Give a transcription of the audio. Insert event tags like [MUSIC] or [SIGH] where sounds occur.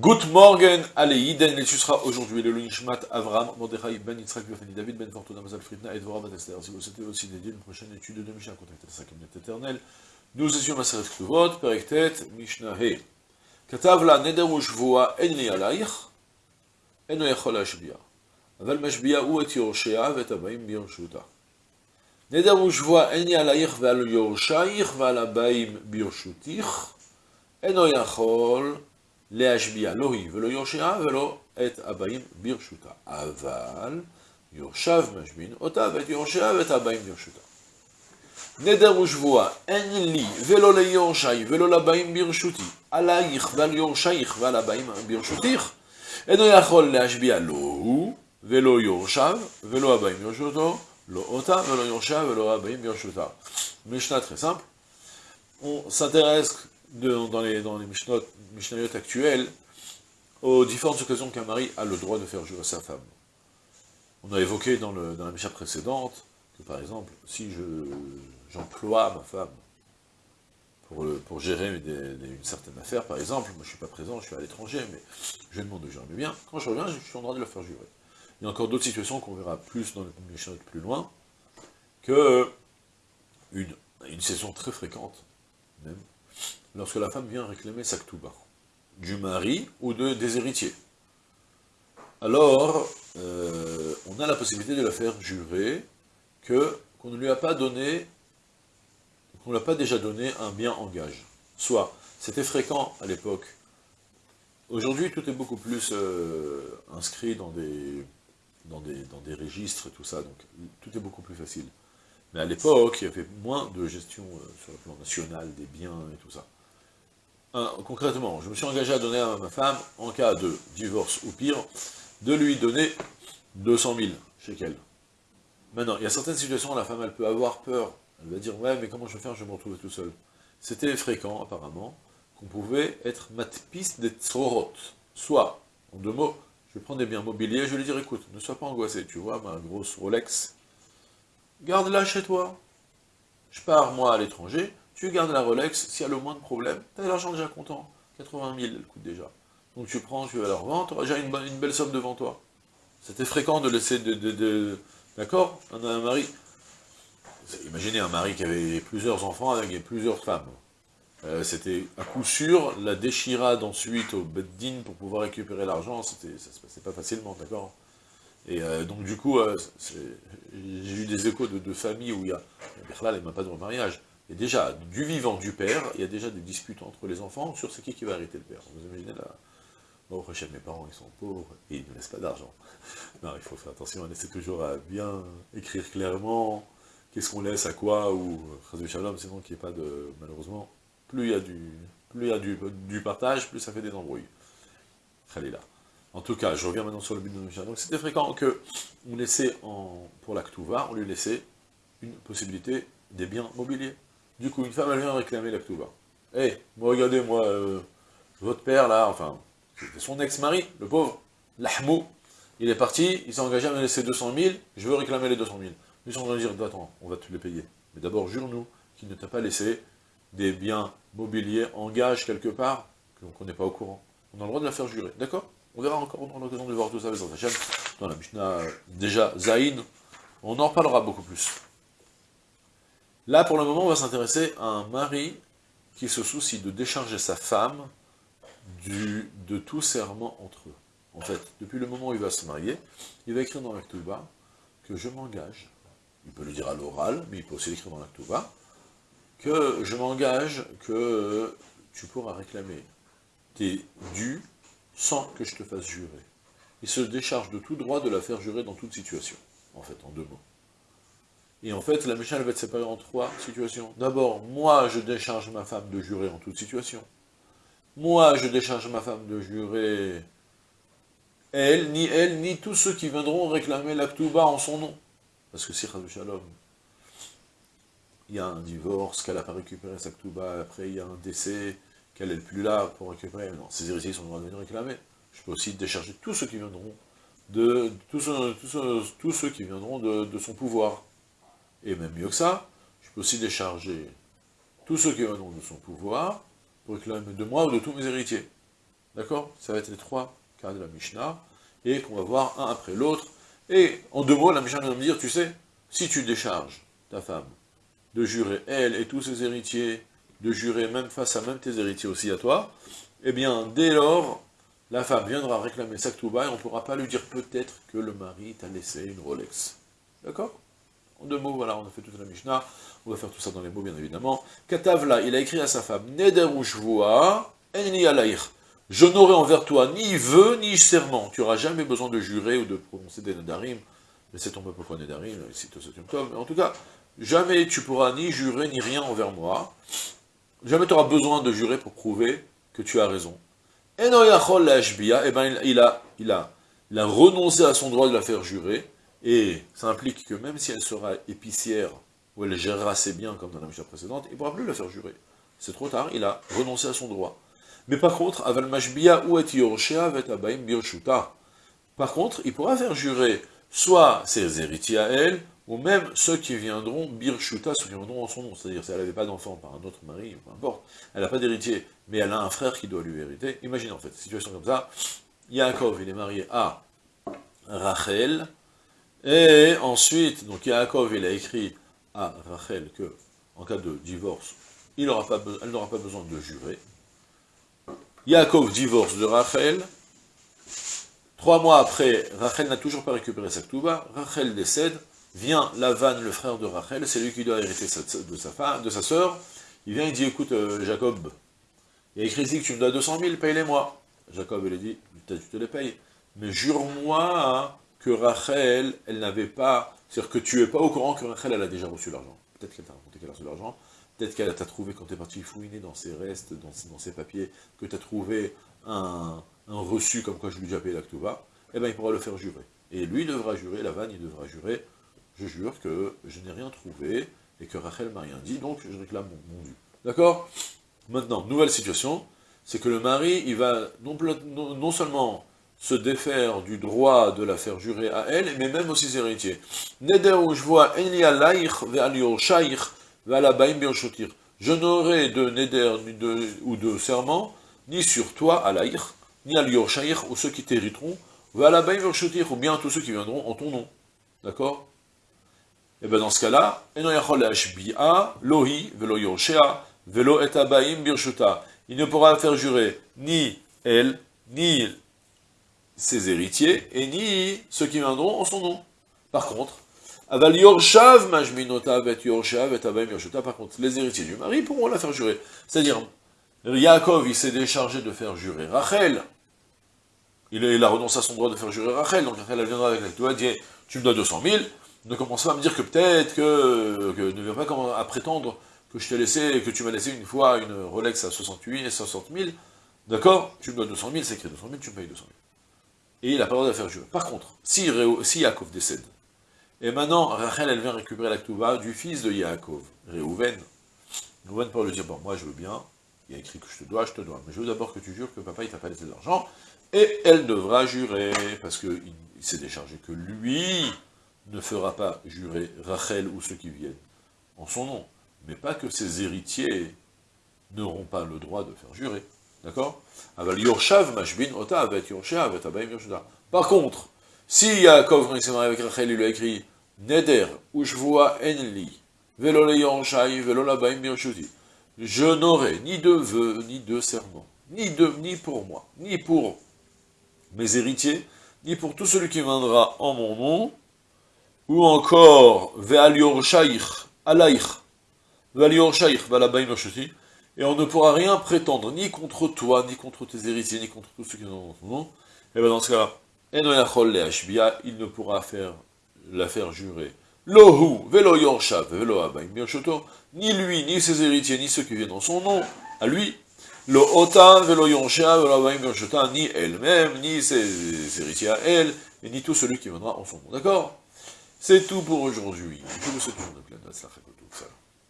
Good morgen, allez, Iden, el Susra, aujourd'hui, le Nishmat, Avram, Mordechai, Ben Yitzhak, Yofani, David, Ben Fortuna, Mazal, Fritna, Edvora, Ben Esther. Si vous souhaitez aussi dédier une prochaine étude de Mishnah, contactez la Sakamnet éternelle. Nous étions Maseret Ktuvot, Periktet, Mishnah, He. Katavla, Neder, Ushvoa, En li alaich, En lo yachol. Aval mashbia ou et Yoroshea, vet abaim biyorshuta. Neder, Ushvoa, En li alaich, veal yoroshaich, veal abaim biyorshutich, En lo yachol. להשביע, לא היא ולא יורשיה ולא את הבאים ברשותה. אבל יורשיו משבין אותה ואת יורשיה ואת הבאים ברשותה. נדר ושבועה, אין לי ולא ליורשי ולא לבאים ברשותי, עלייך ועל יורשייך ועל הבאים ברשותיך, אינו יכול להשביע לא הוא ולא יורשיו ולא הבאים ברשותו, לא אותה ולא יורשיה ולא הבאים ברשותה. משנה très simple. On s'intéresse dans les, dans les Mishnayot aux différentes occasions qu'un mari a le droit de faire jurer sa femme. On a évoqué dans, la Mishnah précédente que par exemple, si je j'emploie ma femme pour, gérer une certaine affaire, par exemple, moi je ne suis pas présent, je suis à l'étranger, mais je demande de gérer bien, quand je reviens, je suis en droit de le faire jurer. Il y a encore d'autres situations qu'on verra plus dans le Mishnah plus loin, que une, une saison très fréquente, même, lorsque la femme vient réclamer sa ktouba, du mari ou de, des héritiers. Alors, euh, on a la possibilité de la faire jurer que qu'on ne lui a pas donné on ne l'a pas déjà donné un bien en gage. Soit, c'était fréquent à l'époque. Aujourd'hui, tout est beaucoup plus euh, inscrit dans des, dans, des, tout ça, donc tout est beaucoup plus facile. Mais à l'époque, il y avait moins de gestion euh, sur le plan national des biens et tout ça. concrètement, je me suis engagé à donner à ma femme, en cas de divorce ou pire, de lui donner 200 000 elle. Maintenant, il y a certaines situations où la femme, elle peut avoir peur elle va dire, ouais, mais comment je vais faire, je vais me retrouver tout seul. C'était fréquent, apparemment, qu'on pouvait être matpis des tzorot. Soit, en deux mots, je prendre des biens mobiliers, je lui dire, écoute, ne sois pas angoissé, tu vois, ma grosse Rolex, garde-la chez toi. Je pars, moi, à l'étranger, tu gardes la Rolex, s'il y a le moins de problème, tu as l'argent déjà content. 80 000, elle coûte déjà. Donc tu prends, tu vas la revendre, tu auras déjà une, belle somme devant toi. C'était fréquent de laisser de... de, D'accord On a un mari, Imaginez un mari qui avait plusieurs enfants avec plusieurs femmes. Euh, c'était à coup sûr la déchirade ensuite au beddin pour pouvoir récupérer l'argent, ça se passait pas facilement, d'accord Et euh, donc du coup, euh, j'ai eu des échos de, familles où il y a, là, a pas de remariage. Et déjà, du vivant du père, il y a déjà des disputes entre les enfants sur c'est qui qui va arrêter le père. Vous imaginez là? Bon, prochain, mes parents, ils sont pauvres, et ils ne laissent pas d'argent. [LAUGHS] Non, il faut faire attention, on essaie toujours à bien écrire clairement, qu'est-ce qu'on laisse à quoi, ou Shalom, sinon qu'il n'y ait pas de, malheureusement, plus il y a du, plus il y a du, du partage, plus ça fait des embrouilles. là. En tout cas, je reviens maintenant sur le but de Mishnah. Donc c'était fréquent que on laissait en, pour la on lui laissait une possibilité des biens mobiliers. Du coup, une femme, elle vient réclamer la Ktuva. Eh, moi, regardez, moi, euh, votre père, là, enfin, c'était son ex-mari, le pauvre, l'ahmou, il est parti, il s'est engagé à me laisser 200 000, je veux réclamer les 200 000. Ils sont train dire, attends, on va te les payer. Mais d'abord, jure-nous qu'il ne t'a pas laissé des biens mobiliers en gage quelque part, qu'on n'est pas au courant. On a le droit de la faire jurer, d'accord? On verra encore dans l'occasion de voir tout ça dans la Mishnah, déjà, Zaïn, on en reparlera beaucoup plus. Là, pour le moment, on va s'intéresser à un mari qui se soucie de décharger sa femme de tout serment entre eux. En fait, depuis le moment où il va se marier, il va écrire dans bas que je m'engage il peut le dire à l'oral, mais il peut aussi l'écrire dans la que je m'engage que tu pourras réclamer tes dus sans que je te fasse jurer. Il se décharge de tout droit de la faire jurer dans toute situation, en fait, en deux mots. Et en fait, la Mishnah va être séparée en trois situations. D'abord, moi, je décharge ma femme de jurer en toute situation. Moi, je décharge ma femme de jurer elle, ni elle, ni tous ceux qui viendront réclamer l'actuba en son nom. Parce que si Shalom, il y a un divorce, qu'elle n'a pas récupéré sa ktouba, après il y a un décès, qu'elle n'est plus là pour récupérer, non, ses héritiers sont droit de venir réclamer. Je peux aussi décharger tous ceux qui viendront de tous ceux, tous ceux, qui viendront de, son pouvoir. Et même mieux que ça, je peux aussi décharger tous ceux qui viendront de son pouvoir pour réclamer de moi ou de tous mes héritiers. D'accord? Ça va être les trois cas de la Mishnah, et qu'on va voir un après l'autre. Et en deux mots, la Mishnah va me dire, tu sais, si tu décharges ta femme de jurer, elle et tous ses héritiers, de jurer même face à même tes héritiers aussi à toi, eh bien, dès lors, la femme viendra réclamer sa bas et on ne pourra pas lui dire peut-être que le mari t'a laissé une Rolex. D'accord? En deux mots, voilà, on a fait toute la Mishnah, on va faire tout ça dans les mots, bien évidemment. Katavla, il a écrit à sa femme, Neder Enni alaïr. Je n'aurai envers toi ni vœu, ni serment. Tu n'auras jamais besoin de jurer ou de prononcer des Nedarim. Mais c'est ton peuple pourquoi Nedarim, ici, Mais en tout cas, jamais tu pourras ni jurer, ni rien envers moi. Jamais tu auras besoin de jurer pour prouver que tu as raison. Et eh ben, il, a, il, a, il a renoncé à son droit de la faire jurer, et ça implique que même si elle sera épicière, ou elle gérera ses biens comme dans la Mishnah précédente, il ne pourra plus la faire jurer. C'est trop tard, il a renoncé à son droit. Mais par contre, Aval Mashbia ou Par contre, il pourra faire jurer soit ses héritiers à elle, ou même ceux qui viendront Birshuta, ceux qui viendront en son nom. C'est-à-dire, si elle n'avait pas d'enfant par un autre mari, peu importe, elle n'a pas d'héritier, mais elle a un frère qui doit lui hériter. Imaginez en fait, situation comme ça, Yaakov, il est marié à Rachel, et ensuite, donc Yaakov, il a écrit à Rachel que, en cas de divorce, il pas, elle n'aura pas besoin de jurer. Yaakov divorce de Rachel, Trois mois après, Rachel n'a toujours pas récupéré sa ktouba, Rachel décède, vient Lavan, le frère de Rachel, c'est lui qui doit hériter de sa femme, de sa il vient, il dit, écoute, euh, Jacob, il y a écrit ici que tu me dois 200 000, paye-les-moi. Jacob, il a dit, tu te les payes, mais jure-moi que Rachel, elle n'avait pas, c'est-à-dire que tu es pas au courant que Rachel, elle a déjà reçu l'argent. Peut-être qu'elle t'a raconté qu'elle a reçu l'argent, peut-être qu'elle t'a trouvé, quand tu es parti fouiner dans ses restes, dans, ses papiers, que tu as trouvé un, reçu comme quoi je lui ai déjà payé l'actuva, eh bien il pourra le faire jurer. Et lui devra jurer, la vanne, il devra jurer, je jure que je n'ai rien trouvé, et que Rachel m'a rien dit, donc je réclame mon, dû. D'accord? Maintenant, nouvelle situation, c'est que le mari, il va non, seulement se défaire du droit de la faire jurer à elle, mais même aussi ses héritiers. Je vois je n'aurai de neder ou de serment, ni sur toi, alaïr, ni à ou ceux qui t'hériteront, ou bien tous ceux qui viendront en ton nom. D'accord? Et bien dans ce cas-là, velo velo Il ne pourra faire jurer ni elle, ni ses héritiers, et ni ceux qui viendront en son nom. Par contre, par contre, les héritiers du mari pourront la faire jurer. C'est-à-dire, Yaakov, il s'est déchargé de faire jurer Rachel, il, a renoncé à son droit de faire jurer Rachel, donc Rachel, elle viendra avec la toi, dit, tu me dois 200 000, ne commence pas à me dire que peut-être que, ne viens pas à prétendre que je t'ai laissé, que tu m'as laissé une fois une Rolex à 68 et 60 000, d'accord Tu me dois 200 000, c'est écrit 200 000, tu me payes 200 000. Et il n'a pas le droit de faire jurer. Par contre, si, si Yaakov décède, et maintenant Rachel, elle vient récupérer la du fils de Yaakov, Réhouven, Réhouven pour lui dire, bon, moi je veux bien, il y a écrit que je te dois, je te dois, mais je veux d'abord que tu jures que papa il t'a pas laissé de l'argent, et elle devra jurer, parce qu'il s'est déchargé que lui ne fera pas jurer Rachel ou ceux qui viennent en son nom, mais pas que ses héritiers n'auront pas le droit de faire jurer. D'accord? Par contre, si Yaakov, quand il s'est marié avec Rachel, il lui a écrit Neder, Ushvoa Enli, Velo Je n'aurai ni de vœux, ni de serment, ni de, ni pour moi, ni pour mes héritiers, ni pour tout celui qui viendra en mon nom, ou encore, alaïch, Ve'alior shaykh, et on ne pourra rien prétendre, ni contre toi, ni contre tes héritiers, ni contre tous ceux qui viendront en ton nom, et bien dans ce cas, il ne pourra faire, la faire jurer, Lohu, Velo Yorshav, Velo ni lui, ni ses héritiers, ni ceux qui viennent en son nom, à lui, Ota, Velo Yonsha, Velo ni elle-même, ni ses héritiers à elle, et ni tout celui qui viendra en son nom. D'accord? C'est tout pour aujourd'hui. Je vous souhaite une bonne ça.